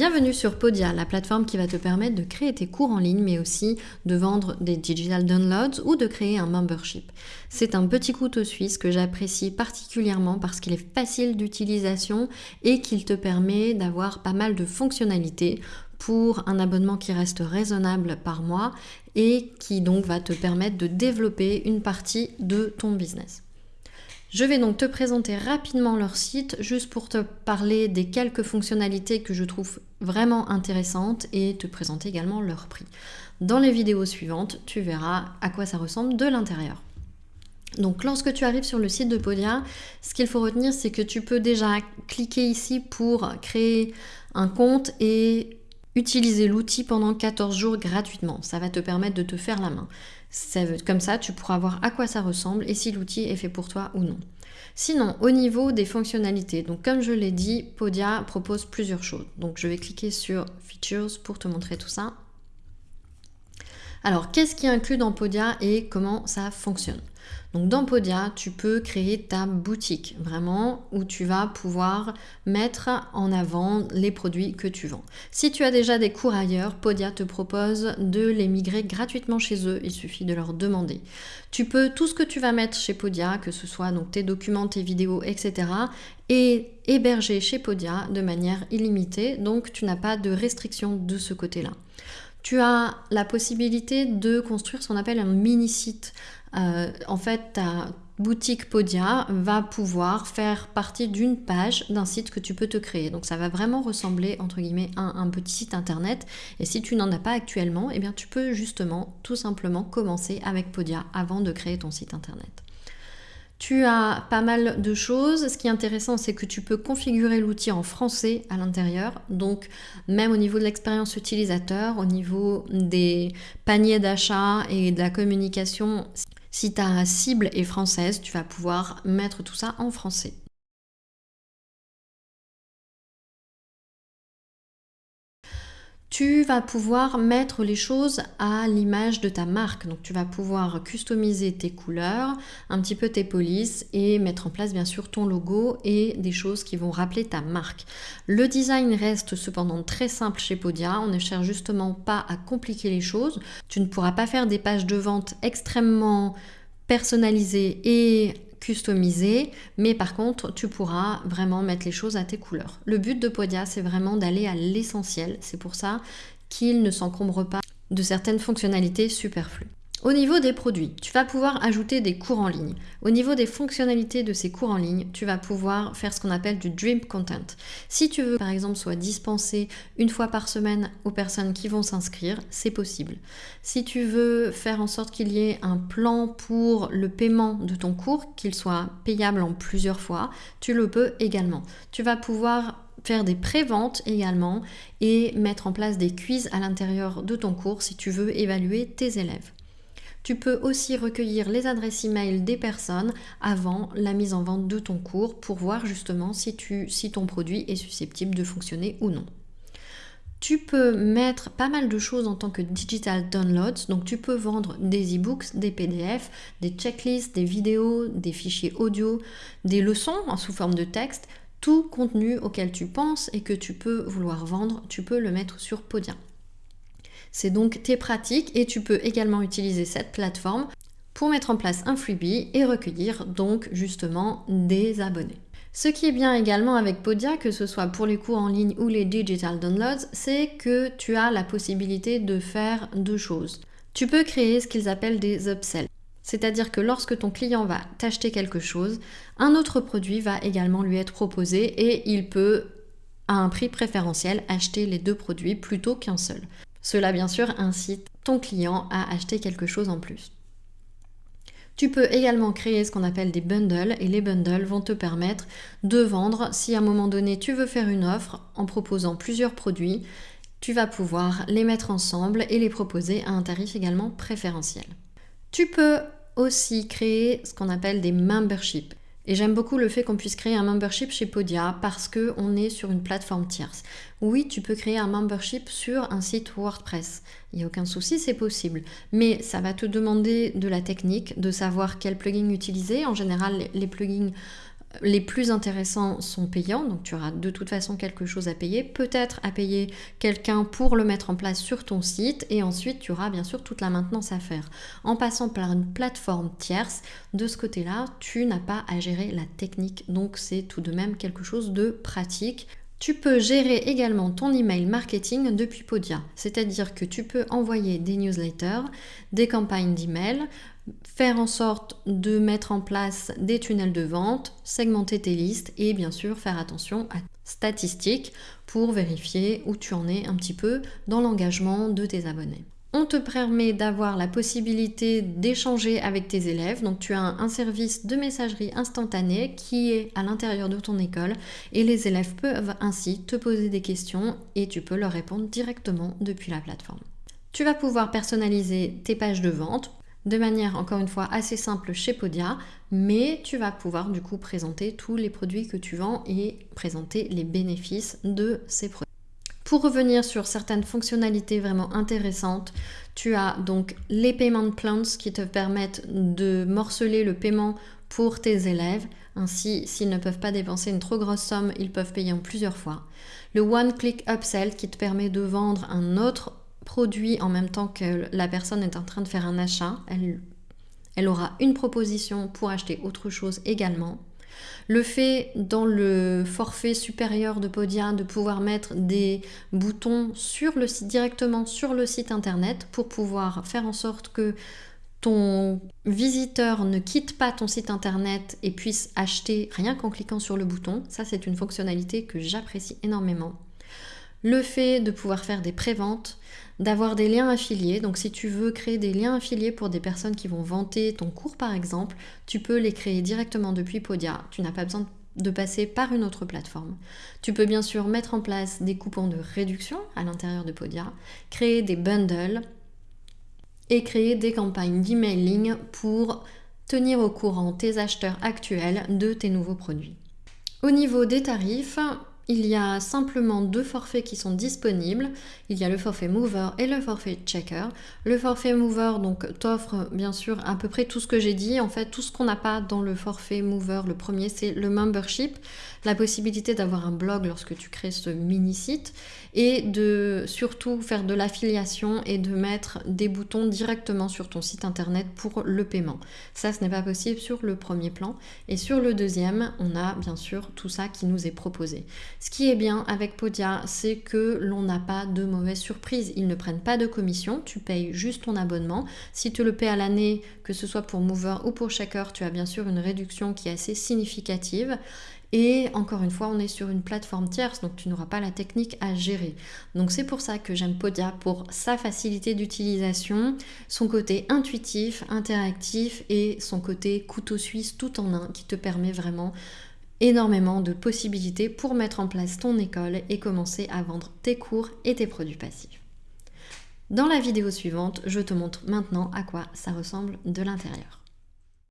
Bienvenue sur Podia, la plateforme qui va te permettre de créer tes cours en ligne, mais aussi de vendre des digital downloads ou de créer un membership. C'est un petit couteau suisse que j'apprécie particulièrement parce qu'il est facile d'utilisation et qu'il te permet d'avoir pas mal de fonctionnalités pour un abonnement qui reste raisonnable par mois et qui donc va te permettre de développer une partie de ton business. Je vais donc te présenter rapidement leur site juste pour te parler des quelques fonctionnalités que je trouve vraiment intéressantes et te présenter également leur prix. Dans les vidéos suivantes, tu verras à quoi ça ressemble de l'intérieur. Donc lorsque tu arrives sur le site de Podia, ce qu'il faut retenir c'est que tu peux déjà cliquer ici pour créer un compte et utiliser l'outil pendant 14 jours gratuitement. Ça va te permettre de te faire la main. Comme ça, tu pourras voir à quoi ça ressemble et si l'outil est fait pour toi ou non. Sinon, au niveau des fonctionnalités, donc comme je l'ai dit, Podia propose plusieurs choses. Donc je vais cliquer sur Features pour te montrer tout ça. Alors, qu'est-ce qui est inclus dans Podia et comment ça fonctionne? Donc dans Podia, tu peux créer ta boutique, vraiment, où tu vas pouvoir mettre en avant les produits que tu vends. Si tu as déjà des cours ailleurs, Podia te propose de les migrer gratuitement chez eux, il suffit de leur demander. Tu peux, tout ce que tu vas mettre chez Podia, que ce soit donc tes documents, tes vidéos, etc., et héberger chez Podia de manière illimitée, donc tu n'as pas de restriction de ce côté-là. Tu as la possibilité de construire ce qu'on appelle un mini-site. Euh, en fait, ta boutique Podia va pouvoir faire partie d'une page d'un site que tu peux te créer. Donc ça va vraiment ressembler entre guillemets à un petit site internet. Et si tu n'en as pas actuellement, eh bien tu peux justement tout simplement commencer avec Podia avant de créer ton site internet. Tu as pas mal de choses. Ce qui est intéressant, c'est que tu peux configurer l'outil en français à l'intérieur. Donc, même au niveau de l'expérience utilisateur, au niveau des paniers d'achat et de la communication, si ta cible est française, tu vas pouvoir mettre tout ça en français. Tu vas pouvoir mettre les choses à l'image de ta marque. Donc tu vas pouvoir customiser tes couleurs, un petit peu tes polices et mettre en place bien sûr ton logo et des choses qui vont rappeler ta marque. Le design reste cependant très simple chez Podia. On ne cherche justement pas à compliquer les choses. Tu ne pourras pas faire des pages de vente extrêmement personnalisées et customisé, mais par contre, tu pourras vraiment mettre les choses à tes couleurs. Le but de Podia, c'est vraiment d'aller à l'essentiel. C'est pour ça qu'il ne s'encombre pas de certaines fonctionnalités superflues. Au niveau des produits, tu vas pouvoir ajouter des cours en ligne. Au niveau des fonctionnalités de ces cours en ligne, tu vas pouvoir faire ce qu'on appelle du dream content. Si tu veux par exemple soit dispensé une fois par semaine aux personnes qui vont s'inscrire, c'est possible. Si tu veux faire en sorte qu'il y ait un plan pour le paiement de ton cours, qu'il soit payable en plusieurs fois, tu le peux également. Tu vas pouvoir faire des préventes également et mettre en place des quiz à l'intérieur de ton cours si tu veux évaluer tes élèves. Tu peux aussi recueillir les adresses e-mail des personnes avant la mise en vente de ton cours pour voir justement si, si ton produit est susceptible de fonctionner ou non. Tu peux mettre pas mal de choses en tant que digital downloads, donc tu peux vendre des e-books, des PDF, des checklists, des vidéos, des fichiers audio, des leçons sous forme de texte, tout contenu auquel tu penses et que tu peux vouloir vendre, tu peux le mettre sur Podia. C'est donc tes pratiques et tu peux également utiliser cette plateforme pour mettre en place un freebie et recueillir donc justement des abonnés. Ce qui est bien également avec Podia, que ce soit pour les cours en ligne ou les digital downloads, c'est que tu as la possibilité de faire deux choses. Tu peux créer ce qu'ils appellent des upsells. C'est-à-dire que lorsque ton client va t'acheter quelque chose, un autre produit va également lui être proposé et il peut, à un prix préférentiel, acheter les deux produits plutôt qu'un seul. Cela bien sûr incite ton client à acheter quelque chose en plus. Tu peux également créer ce qu'on appelle des bundles et les bundles vont te permettre de vendre si à un moment donné tu veux faire une offre en proposant plusieurs produits, tu vas pouvoir les mettre ensemble et les proposer à un tarif également préférentiel. Tu peux aussi créer ce qu'on appelle des memberships. Et j'aime beaucoup le fait qu'on puisse créer un membership chez Podia parce qu'on est sur une plateforme tierce. Oui, tu peux créer un membership sur un site WordPress. Il n'y a aucun souci, c'est possible. Mais ça va te demander de la technique, de savoir quel plugin utiliser. En général, les plugins les plus intéressants sont payants, donc tu auras de toute façon quelque chose à payer, peut-être à payer quelqu'un pour le mettre en place sur ton site, et ensuite tu auras bien sûr toute la maintenance à faire. En passant par une plateforme tierce, de ce côté-là, tu n'as pas à gérer la technique, donc c'est tout de même quelque chose de pratique. Tu peux gérer également ton email marketing depuis Podia, c'est-à-dire que tu peux envoyer des newsletters, des campagnes d'email, faire en sorte de mettre en place des tunnels de vente, segmenter tes listes et bien sûr faire attention à statistiques pour vérifier où tu en es un petit peu dans l'engagement de tes abonnés. On te permet d'avoir la possibilité d'échanger avec tes élèves. Donc tu as un, service de messagerie instantanée qui est à l'intérieur de ton école et les élèves peuvent ainsi te poser des questions et tu peux leur répondre directement depuis la plateforme. Tu vas pouvoir personnaliser tes pages de vente de manière encore une fois assez simple chez Podia, mais tu vas pouvoir du coup présenter tous les produits que tu vends et présenter les bénéfices de ces produits. Pour revenir sur certaines fonctionnalités vraiment intéressantes, tu as donc les payment plans qui te permettent de morceler le paiement pour tes élèves. Ainsi, s'ils ne peuvent pas dépenser une trop grosse somme, ils peuvent payer en plusieurs fois. Le One Click Upsell qui te permet de vendre un autre produit en même temps que la personne est en train de faire un achat. Elle, elle aura une proposition pour acheter autre chose également. Le fait dans le forfait supérieur de Podia de pouvoir mettre des boutons directement sur le site internet pour pouvoir faire en sorte que ton visiteur ne quitte pas ton site internet et puisse acheter rien qu'en cliquant sur le bouton. Ça, c'est une fonctionnalité que j'apprécie énormément. Le fait de pouvoir faire des préventes, d'avoir des liens affiliés. Donc si tu veux créer des liens affiliés pour des personnes qui vont vanter ton cours par exemple, tu peux les créer directement depuis Podia. Tu n'as pas besoin de passer par une autre plateforme. Tu peux bien sûr mettre en place des coupons de réduction à l'intérieur de Podia, créer des bundles et créer des campagnes d'emailing pour tenir au courant tes acheteurs actuels de tes nouveaux produits. Au niveau des tarifs, il y a simplement deux forfaits qui sont disponibles. Il y a le forfait Mover et le forfait Checker. Le forfait Mover donc t'offre bien sûr à peu près tout ce que j'ai dit. En fait, tout ce qu'on n'a pas dans le forfait Mover, le premier c'est le membership, la possibilité d'avoir un blog lorsque tu crées ce mini site et de surtout faire de l'affiliation et de mettre des boutons directement sur ton site internet pour le paiement. Ça, ce n'est pas possible sur le premier plan. Et sur le deuxième, on a bien sûr tout ça qui nous est proposé. Ce qui est bien avec Podia, c'est que l'on n'a pas de mauvaise surprise. Ils ne prennent pas de commission, tu payes juste ton abonnement. Si tu le payes à l'année, que ce soit pour Mover ou pour Shaker, tu as bien sûr une réduction qui est assez significative. Et encore une fois, on est sur une plateforme tierce, donc tu n'auras pas la technique à gérer. Donc c'est pour ça que j'aime Podia, pour sa facilité d'utilisation, son côté intuitif, interactif et son côté couteau suisse tout en un qui te permet vraiment énormément de possibilités pour mettre en place ton école et commencer à vendre tes cours et tes produits passifs. Dans la vidéo suivante, je te montre maintenant à quoi ça ressemble de l'intérieur.